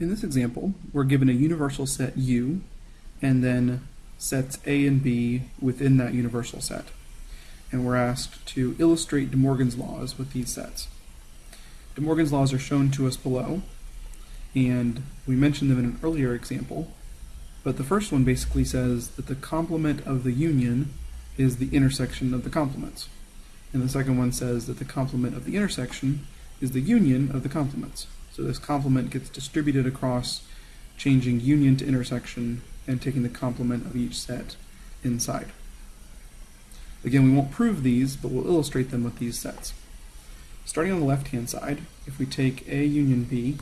In this example, we're given a universal set U and then sets A and B within that universal set. And we're asked to illustrate De Morgan's laws with these sets. De Morgan's laws are shown to us below, and we mentioned them in an earlier example, but the first one basically says that the complement of the union is the intersection of the complements. And the second one says that the complement of the intersection is the union of the complements. So this complement gets distributed across changing union to intersection and taking the complement of each set inside. Again, we won't prove these, but we'll illustrate them with these sets. Starting on the left-hand side, if we take A union B,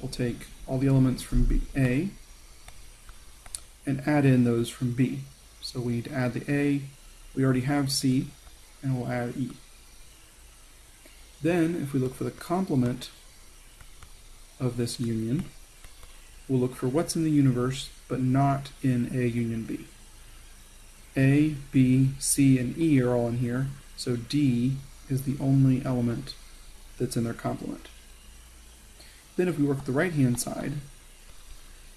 we'll take all the elements from B, A and add in those from B. So we need to add the A, we already have C, and we'll add E. Then, if we look for the complement of this union, we'll look for what's in the universe, but not in A union B. A, B, C, and E are all in here, so D is the only element that's in their complement. Then if we work the right-hand side,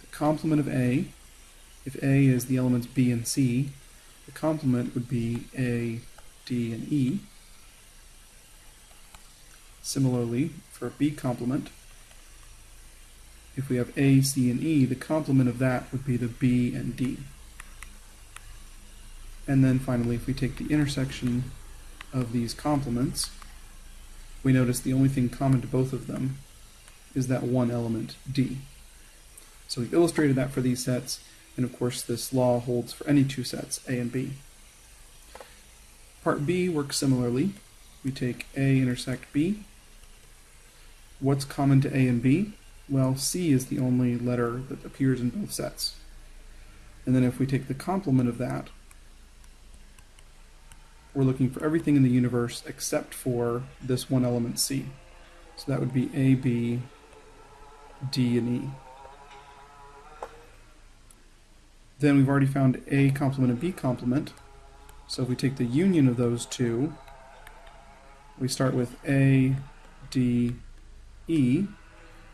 the complement of A, if A is the elements B and C, the complement would be A, D, and E. Similarly, for B complement, if we have A, C, and E, the complement of that would be the B and D. And then finally, if we take the intersection of these complements, we notice the only thing common to both of them is that one element, D. So we've illustrated that for these sets, and of course this law holds for any two sets, A and B. Part B works similarly. We take A intersect B. What's common to A and B? Well, C is the only letter that appears in both sets. And then if we take the complement of that, we're looking for everything in the universe except for this one element C. So that would be A, B, D, and E. Then we've already found A complement and B complement. So if we take the union of those two, we start with A, D, E,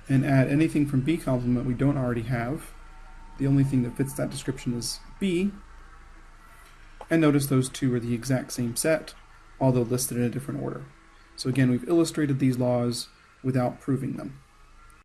and add anything from B complement we don't already have. The only thing that fits that description is B. And notice those two are the exact same set, although listed in a different order. So again, we've illustrated these laws without proving them.